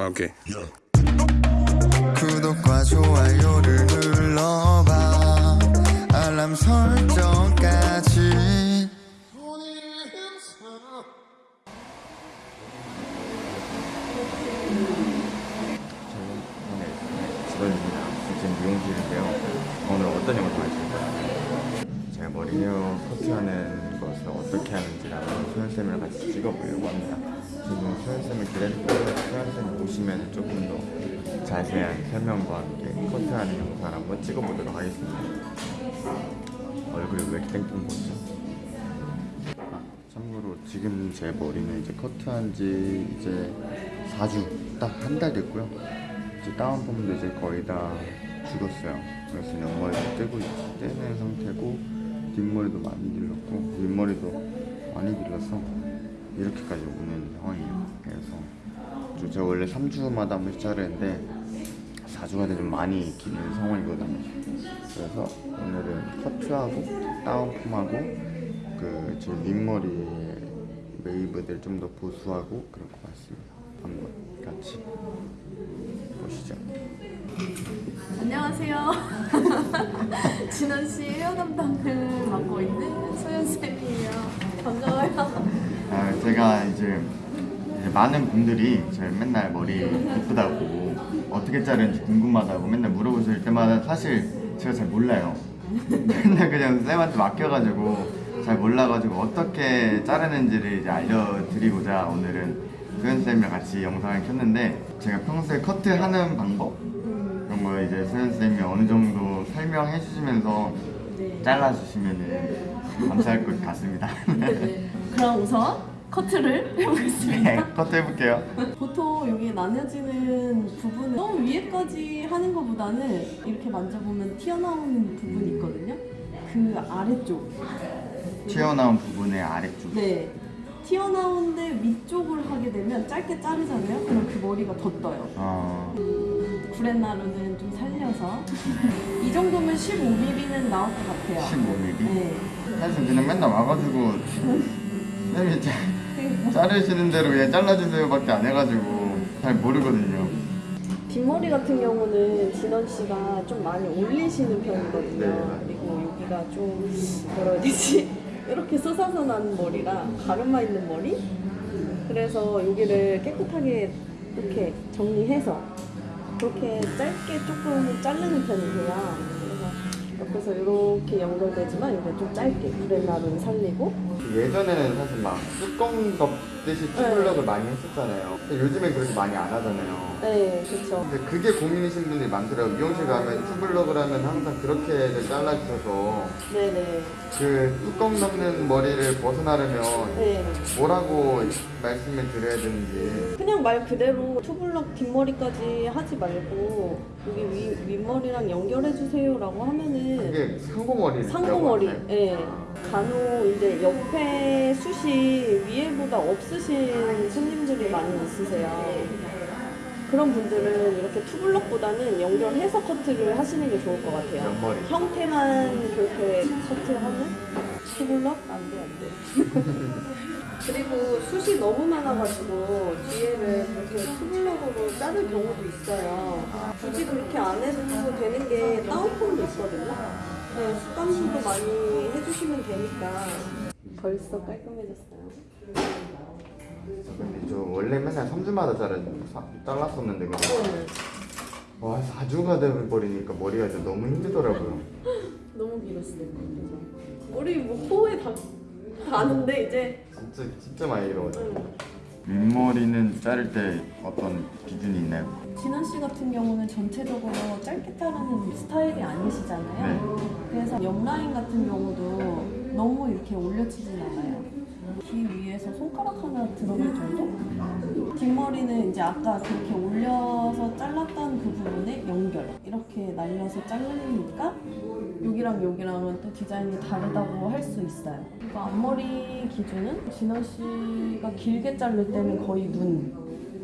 오케이. 구독과 좋아요를 눌러봐 알람 설정까지 저는 오늘 직원입니다. 지금 미용실인데요. 오늘 어떤 영상 하실까요? 제가 머리 헤어 커트하는 것을 어떻게 하는지랑 소연쌤이랑 같이 찍어보려고 합니다. 지금 소연쌤을 기다리고 소연쌤 오시면 조금 더 자세한 설명과 함께 커트하는 영상을 한번 찍어보도록 하겠습니다. 얼굴이 왜 이렇게 땡땡 보이죠? 아, 참고로 지금 제 머리는 이제 커트한 지 이제 4주 딱 한 달 됐고요. 이제 다운펌도 이제 거의 다 죽었어요. 그래서 옆머리도 떼고 있- 떼는 상태고 뒷머리도 많이 길렀고 윗머리도 많이 길러서 이렇게까지 오는 상황이에요. 그래서 저- 제가 원래 3주마다 한 번씩 자르는데 4주가 되면 많이 기는 상황이거든요. 그래서 오늘은 커트하고 다운펌하고 그제 윗머리 웨이브들 좀 더 보수하고 그럴 것 같습니다. 한번 같이 보시죠. 안녕하세요. 진원 씨 헤어 담당을 맡고 있는 소연 쌤이에요. 반가워요. 아, 제가 이제, 이제 많은 분들이 제 맨날 머리 예쁘다고 어떻게 자르는지 궁금하다고 맨날 물어보실 때마다 사실 제가 잘 몰라요. 맨날 그냥 쌤한테 맡겨가지고 잘 몰라가지고 어떻게 자르는지를 이제 알려드리고자 오늘은 소연 쌤이랑 같이 영상을 켰는데 제가 평소에 커트하는 방법 거 이제 소연 쌤이 어느 정도 설명해 주시면서 잘라주시면은 감사할 것 같습니다. 그럼 우선 커트를 해보겠습니다. 네, 커트 해볼게요. 보통 여기 나뉘어지는 부분은 너무 위에까지 하는 것보다는 이렇게 만져보면 튀어나오는 부분이 있거든요. 그 아래쪽. 튀어나온 부분의 아래쪽. 네. 튀어나오는데 위쪽을 하 게 되면 짧게 자르잖아요. 그럼 그 머리가 더 떠요. 어, 구렛나루는 좀 살려서 이 정도면 15mm는 나올 것 같아요. 15mm. 네. 사실 그냥 맨날 와가지고 자, 자르시는 대로 그냥 잘라주세요 밖에 안 해가지고 잘 모르거든요. 뒷머리 같은 경우는 진원 씨가 좀 많이 올리시는 편이거든요. 네. 그리고 여기가 좀 뭐라 해야 되지? 이렇게 솟아서 나는 머리라 가르마 있는 머리? 그래서 여기를 깨끗하게 이렇게 정리해서 그렇게 짧게 조금 자르는 편이세요. 그래서 옆에서 이렇게 연결되지만 이게 좀 짧게 구렛나루는 살리고 예전에는 사실 막 뚜껑 덮 듯이 투블럭을 많이 했었잖아요. 근데 요즘엔 그렇게 많이 안 하잖아요. 네, 그렇죠. 근데 그게 고민이신 분들이 많더라고요. 미용실 가면 투블럭을 하면 항상 그렇게들 잘라주셔서 네네. 그 뚜껑 덮는 머리를 벗어나려면 네. 뭐라고 말씀을 드려야 되는지 그냥 말 그대로 투블럭 뒷머리까지 하지 말고 여기 위, 윗머리랑 연결해 주세요 라고 하면은 그게 상고머리 상고머리 예 간혹 이제 옆에 숱이 위에보다 없 으신 손님들이 많이 있으세요 그런 분들은 이렇게 투블럭보다는 연결해서 커트를 하시는 게 좋을 것 같아요 옆머리. 형태만 그렇게 커트하면 투블럭? 안 돼 안 돼 그리고 숱이 너무 많아가지고 뒤에를 그렇게 투블럭으로 자를 경우도 있어요. 굳이 그렇게 안 해도 되는 게 다운펌도 있거든요. 네, 습관도 많이 해주시면 되니까. 벌써 깔끔해졌어요. 근데 저 원래 맨날 3주마다 자르, 사- 잘랐었는데 그거 네, 와 4주가 돼버리니까 머리가 진짜 너무 힘들더라고요 너무 길었어요. 그래서 머리 뭐 코에 다 가는데 이제 진짜 진짜 많이 음. 윗머리는 자를 때 어떤 기준이 있나요? 진원 씨 같은 경우는 전체적으로 짧게 자르는 스타일이 아니시잖아요. 그래서 옆 라인 같은 경우도 너무 이렇게 올려치진 않아요. 귀 위에서 손가락 하나 들어갈 정도? 뒷머리는 이제 아까 그렇게 올려서 잘랐던 그 부분에 연결 이렇게 날려서 자르니까 여기랑 여기랑은 또 디자인이 다르다고 할 수 있어요. 그리고 앞머리 기준은 진원 씨가 길게 자를 때는 거의 눈,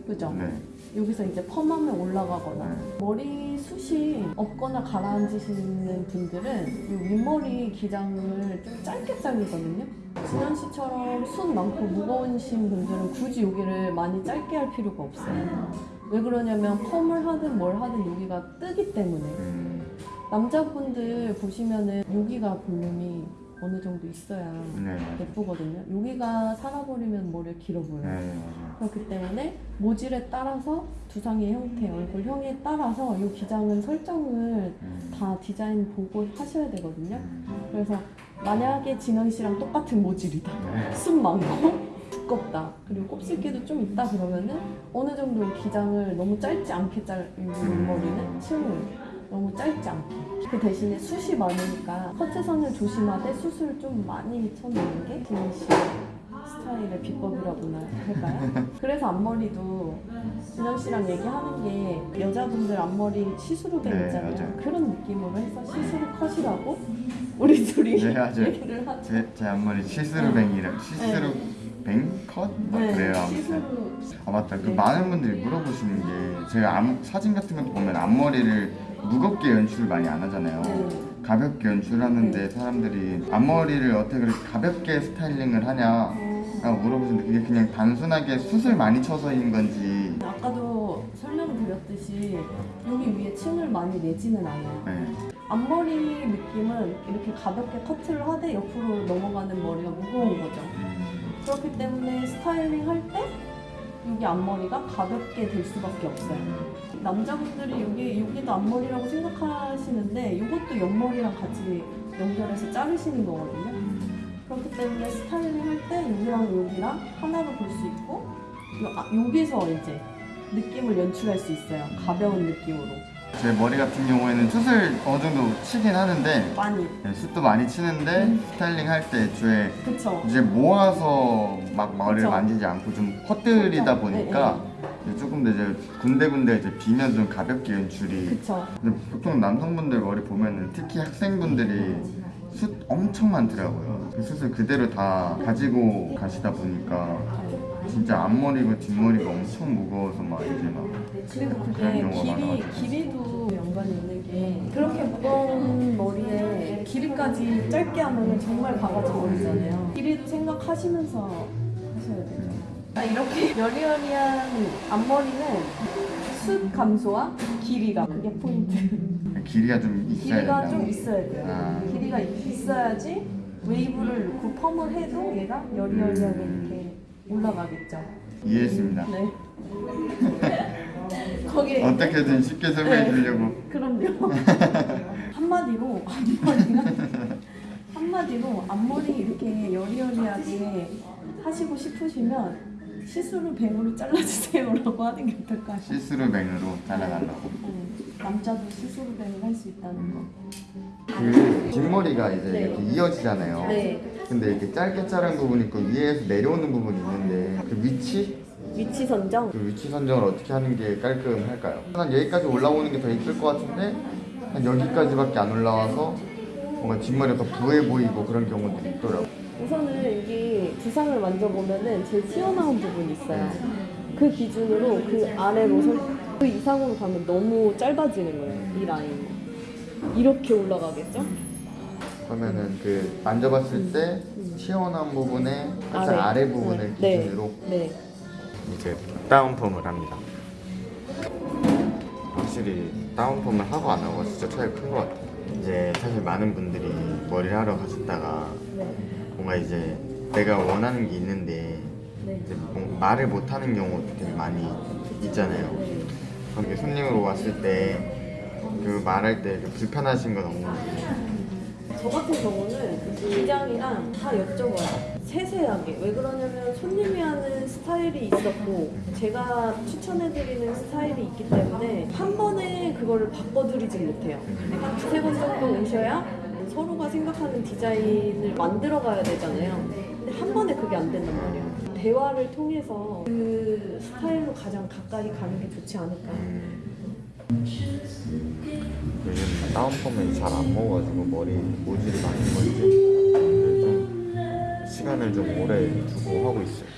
그죠? 네 여기서 이제 펌하면 올라가거나 머리 숱이 없거나 가라앉으시는 분들은 이 윗머리 기장을 좀 짧게 자르거든요. 진현 씨처럼 숱 많고 무거우신 분들은 굳이 여기를 많이 짧게 할 필요가 없어요. 왜 그러냐면 펌을 하든 뭘 하든 여기가 뜨기 때문에 음, 남자분들 보시면은 여기가 볼륨이 어느 정도 있어야 네. 예쁘거든요. 여기가 살아버리면 머리가 길어 보여요. 네. 그렇기 때문에 모질에 따라서 두상의 형태, 얼굴형에 따라서 이 기장은 설정을 음, 다 디자인 보고 하셔야 되거든요. 음, 그래서 만약에 진원 씨랑 똑같은 모질이다. 네. 숱 많고 두껍다. 그리고 곱슬기도 좀 있다 그러면은 어느 정도 기장을 너무 짧지 않게 잘 머리는 층을 너무 짧지 않게. 그 대신에 숱이 많으니까 커트선을 조심하되 숱을 좀 많이 쳐내는 게 진원 씨 스타일의 비법이라고나 할까요? 그래서 앞머리도 진원 씨랑 얘기하는 게 여자분들 앞머리 see-through bang 네, 있잖아요. 맞아요. 그런 느낌으로 해서 see-through cut이라고 우리 둘이 네, 맞아요. 얘기를 하죠. 제, 제 앞머리 see-through bang이랑 see-through bang cut? 막 그래요 아무튼 시스루 아 맞다 그 네. 많은 분들이 물어보시는 게 제가 앞, 사진 같은 것도 보면 앞머리를 무겁게 연출을 많이 안 하잖아요 네. 가볍게 연출하는데 네. 사람들이 앞머리를 어떻게 그렇게 가볍게 스타일링을 하냐 어, 라고 물어보시는데 그게 그냥 단순하게 숱을 많이 쳐서인 건지 아까도 설명드렸듯이 여기 위에 층을 많이 내지는 않아요. 네. 앞머리 느낌은 이렇게 가볍게 커트를 하되 옆으로 넘어가는 머리가 무거운 거죠. 음, 그렇기 때문에 스타일링 할때 여기 앞머리가 가볍게 될 수밖에 없어요. 남자분들이 여기 여기도 앞머리라고 생각하시는데 이것도 옆머리랑 같이 연결해서 자르시는 거거든요. 음, 그렇기 때문에 스타일링 할 때 여기랑 여기랑 하나로 볼 수 있고 요, 아, 여기서 이제 느낌을 연출할 수 있어요. 가벼운 느낌으로 제 머리 같은 경우에는 숱을 어느 정도 치긴 하는데 많이 네, 숱도 많이 치는데 음. 스타일링 할 때 애초에 그쵸? 이제 모아서 막 머리를 그쵸. 만지지 않고 좀 살짝, 보니까 이제 조금 더 이제 군데군데 이제 비면 좀 가볍게 연출이 보통 남성분들 머리 보면은 특히 학생분들이 숱 엄청 많더라고요 그 숱을 그대로 다 가지고 가시다 보니까 진짜 앞머리고 뒷머리가 엄청 무거워서 막 이제 막 그리고 그게 길이. 길이도 연관이 있는 게 그렇게 무거운 머리에 길이까지 짧게 하면 정말 바가지 머리잖아요. 길이도 생각하시면서 하셔야 되죠. 아, 이렇게 여리여리한 앞머리는 숱 감소와 길이가 그게 포인트. 길이가 좀 있어야 길이가 좀 있어야 돼요. 아. 길이가 있어야지 웨이브를 넣고 펌을 해도 얘가 여리여리하게 이렇게 올라가겠죠. 이해했습니다 네. 거기에 어떻게든 쉽게 설명해 주려고 그럼요. 한마디로 앞머리가 한마디로 앞머리 이렇게 여리여리하게 하시고 싶으시면 see-through bang으로 잘라주세요라고 하는 게 어떨까요? see-through bang으로 잘라달라고 음, 남자도 see-through bang을 할 수 있다는 거. 그 뒷머리가 이제 네. 이렇게 이어지잖아요 네. 근데 이렇게 짧게 자른 부분이 있고 위에서 내려오는 부분이 있는데 그 위치? 위치 선정. 그 위치 선정을 어떻게 하는 게 깔끔할까요? 한 여기까지 올라오는 게 더 이쁠 것 같은데 한 여기까지밖에 안 올라와서 뭔가 뒷머리가 더 부해 보이고 그런 경우들이 있더라고요 우선은 여기 두상을 만져보면은 제일 튀어나온 부분이 있어요. 그 기준으로 그 아래로 설, 그 이상으로 가면 너무 짧아지는 거예요. 이 라인이. 이렇게 올라가겠죠? 그러면은 그 만져봤을 때 튀어나온 부분의 살짝 아래. 아래, 부분을 네. 기준으로 네. 이제 다운펌을 합니다. 확실히 다운펌을 하고 안 하고 진짜 차이가 큰 것 같아요. 이제 사실 많은 분들이 머리를 하러 가셨다가 네. 뭔가 이제 내가 원하는 게 있는데 네. 이제 뭐 말을 못 하는 경우도 되게 많이 있잖아요. 그럼 이게 손님으로 왔을 때 그 말할 때그 불편하신 건 없는지 저 같은 경우는 기장이랑 다 여쭤봐요. 세세하게. 왜 그러냐면 손님이 하는 스타일이 있었고 제가 추천해드리는 스타일이 있기 때문에 한 번에 그거를 바꿔드리진 못해요. 한 두세 번 정도 오셔야 서로가 생각하는 디자인을 만들어 가야 되잖아요. 근데 한 번에 그게 안 된단 말이에요. 대화를 통해서 그 스타일로 가장 가까이 가는 게 좋지 않을까. 요즘 다운펌을 잘안 먹어가지고 머리 모질이 건지 좀 시간을 좀 오래 두고 하고 있어요.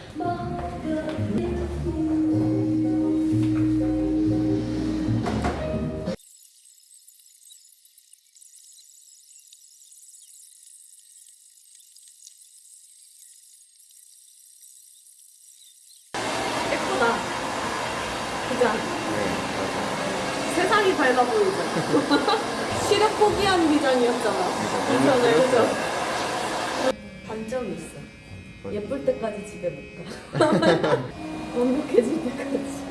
예쁘다. 그죠? 색깔이 밝아 보이죠? 시력 포기한 미장이었잖아. 괜찮아요, 그죠? 단점이 있어. 예쁠 때까지 집에 못 가. 완벽해질 때까지.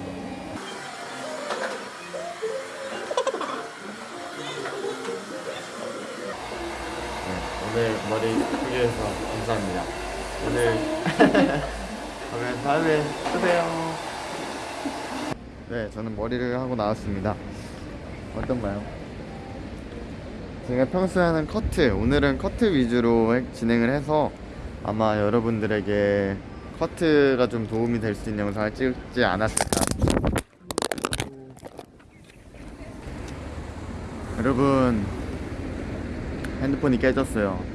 네, 오늘 머리 예쁘게 해서 감사합니다. 오늘 그러면 다음에 쓰세요. 네, 저는 머리를 하고 나왔습니다. 어떤가요? 제가 평소에 하는 커트, 오늘은 커트 위주로 해- 진행을 해서 아마 여러분들에게 커트가 좀 도움이 될 수 있는 영상을 찍지 않았을까. 여러분, 핸드폰이 깨졌어요.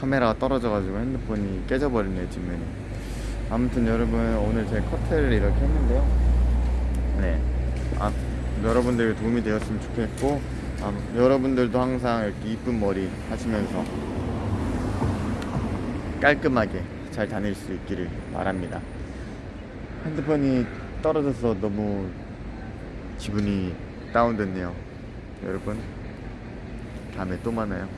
카메라가 떨어져가지고 핸드폰이 깨져버리네요, 뒷면이. 아무튼 여러분, 오늘 제 커트를 이렇게 했는데요. 네. 아, 여러분들 도움이 되었으면 좋겠고, 아, 여러분들도 항상 이렇게 이쁜 머리 하시면서 깔끔하게 잘 다닐 수 있기를 바랍니다. 핸드폰이 떨어져서 너무 기분이 다운됐네요. 여러분, 다음에 또 만나요.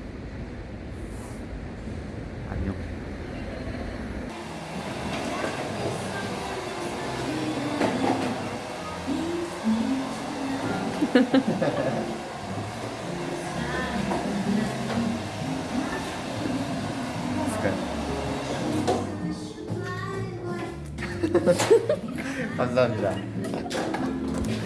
감사합니다.